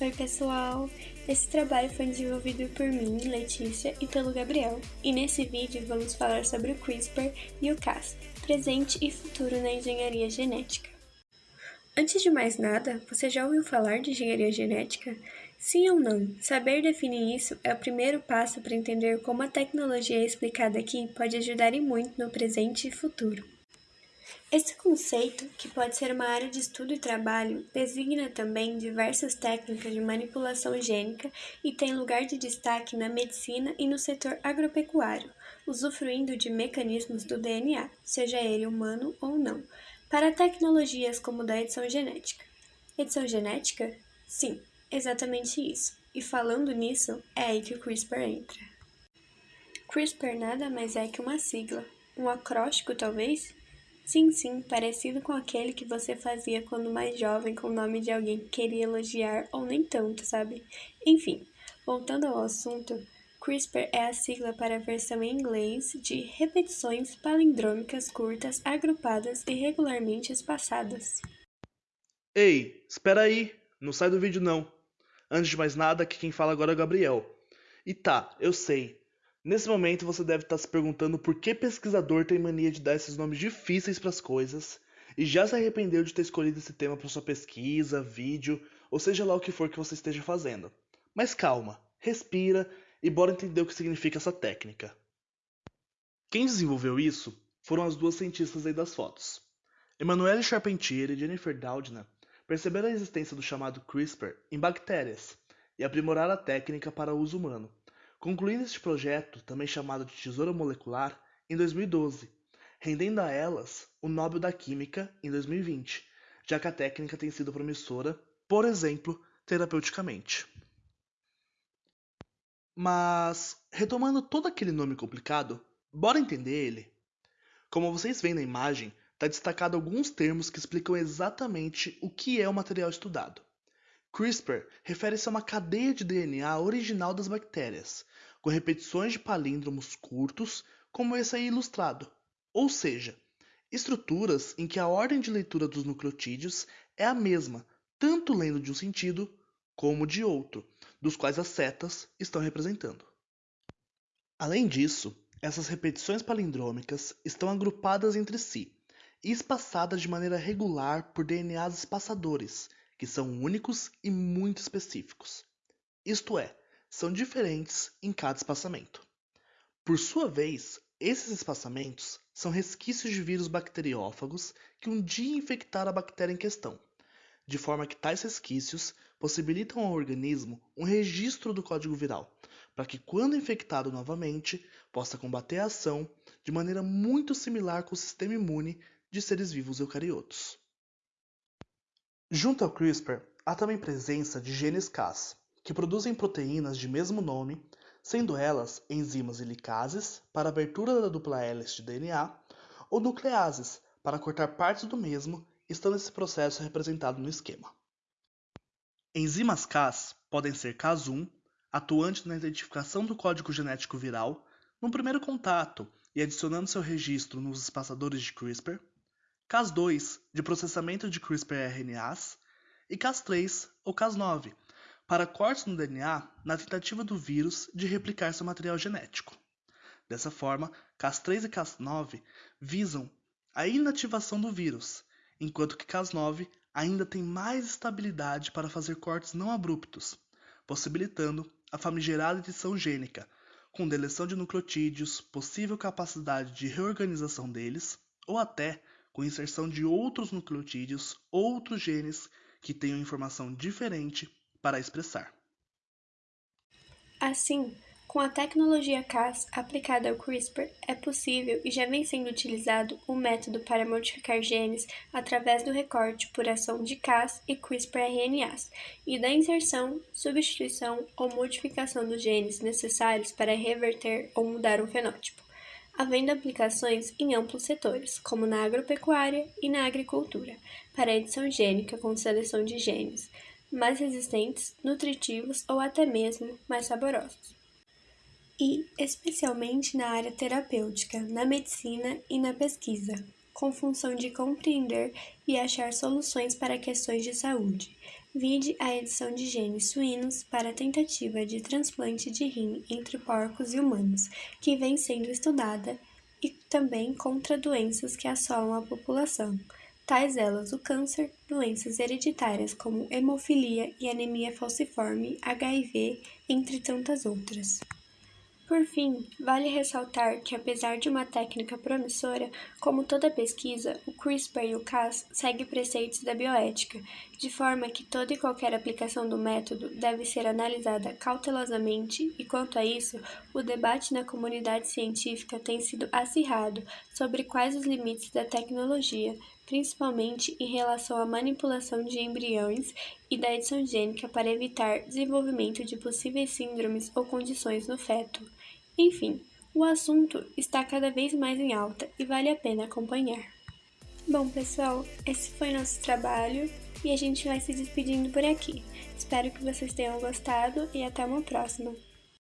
Oi, pessoal! Esse trabalho foi desenvolvido por mim, Letícia, e pelo Gabriel, e nesse vídeo vamos falar sobre o CRISPR e o Cas, presente e futuro na engenharia genética. Antes de mais nada, você já ouviu falar de engenharia genética? Sim ou não? Saber definir isso é o primeiro passo para entender como a tecnologia explicada aqui pode ajudar e muito no presente e futuro. Esse conceito, que pode ser uma área de estudo e trabalho, designa também diversas técnicas de manipulação gênica e tem lugar de destaque na medicina e no setor agropecuário, usufruindo de mecanismos do DNA, seja ele humano ou não, para tecnologias como da edição genética. Edição genética? Sim, exatamente isso. E falando nisso, é aí que o CRISPR entra. CRISPR nada mais é que uma sigla, um acróstico talvez, Sim, sim, parecido com aquele que você fazia quando mais jovem com o nome de alguém que queria elogiar ou nem tanto, sabe? Enfim, voltando ao assunto, CRISPR é a sigla para a versão em inglês de repetições palindrômicas curtas agrupadas e regularmente espaçadas. Ei, espera aí, não sai do vídeo não. Antes de mais nada, aqui quem fala agora é o Gabriel. E tá, eu sei, Nesse momento você deve estar se perguntando por que pesquisador tem mania de dar esses nomes difíceis para as coisas e já se arrependeu de ter escolhido esse tema para sua pesquisa, vídeo, ou seja lá o que for que você esteja fazendo. Mas calma, respira e bora entender o que significa essa técnica. Quem desenvolveu isso foram as duas cientistas aí das fotos. Emmanuelle Charpentier e Jennifer Doudna perceberam a existência do chamado CRISPR em bactérias e aprimoraram a técnica para uso humano concluindo este projeto, também chamado de Tesoura Molecular, em 2012, rendendo a elas o Nobel da Química em 2020, já que a técnica tem sido promissora, por exemplo, terapeuticamente. Mas, retomando todo aquele nome complicado, bora entender ele? Como vocês veem na imagem, está destacado alguns termos que explicam exatamente o que é o material estudado. CRISPR refere-se a uma cadeia de DNA original das bactérias, com repetições de palíndromos curtos, como esse aí ilustrado, ou seja, estruturas em que a ordem de leitura dos nucleotídeos é a mesma, tanto lendo de um sentido como de outro, dos quais as setas estão representando. Além disso, essas repetições palindrômicas estão agrupadas entre si e espaçadas de maneira regular por DNAs espaçadores, que são únicos e muito específicos. Isto é, são diferentes em cada espaçamento. Por sua vez, esses espaçamentos são resquícios de vírus bacteriófagos que um dia infectaram a bactéria em questão, de forma que tais resquícios possibilitam ao organismo um registro do código viral, para que, quando infectado novamente, possa combater a ação de maneira muito similar com o sistema imune de seres vivos eucariotos. Junto ao CRISPR, há também presença de genes Cas, que produzem proteínas de mesmo nome, sendo elas enzimas helicases para abertura da dupla hélice de DNA ou nucleases para cortar partes do mesmo, estando esse processo representado no esquema. Enzimas Cas podem ser Cas1, atuante na identificação do código genético viral, no primeiro contato e adicionando seu registro nos espaçadores de CRISPR, Cas2 de processamento de CRISPR-RNAs e Cas3 ou Cas9 para cortes no DNA na tentativa do vírus de replicar seu material genético. Dessa forma, Cas3 e Cas9 visam a inativação do vírus, enquanto que Cas9 ainda tem mais estabilidade para fazer cortes não abruptos, possibilitando a famigerada edição gênica, com deleção de nucleotídeos, possível capacidade de reorganização deles, ou até com inserção de outros nucleotídeos, outros genes que tenham informação diferente para expressar. Assim, com a tecnologia Cas aplicada ao CRISPR, é possível e já vem sendo utilizado o método para modificar genes através do recorte por ação de Cas e CRISPR-RNAs e da inserção, substituição ou modificação dos genes necessários para reverter ou mudar um fenótipo havendo aplicações em amplos setores, como na agropecuária e na agricultura, para edição gênica com seleção de genes mais resistentes, nutritivos ou até mesmo mais saborosos. E especialmente na área terapêutica, na medicina e na pesquisa, com função de compreender e achar soluções para questões de saúde, Vide a edição de genes suínos para a tentativa de transplante de rim entre porcos e humanos, que vem sendo estudada, e também contra doenças que assolam a população, tais elas o câncer, doenças hereditárias como hemofilia e anemia falciforme, HIV, entre tantas outras. Por fim, vale ressaltar que, apesar de uma técnica promissora, como toda pesquisa, o CRISPR e o Cas segue preceitos da bioética, de forma que toda e qualquer aplicação do método deve ser analisada cautelosamente, e quanto a isso, o debate na comunidade científica tem sido acirrado sobre quais os limites da tecnologia, principalmente em relação à manipulação de embriões e da edição gênica para evitar desenvolvimento de possíveis síndromes ou condições no feto. Enfim, o assunto está cada vez mais em alta e vale a pena acompanhar. Bom, pessoal, esse foi nosso trabalho e a gente vai se despedindo por aqui. Espero que vocês tenham gostado e até uma próxima.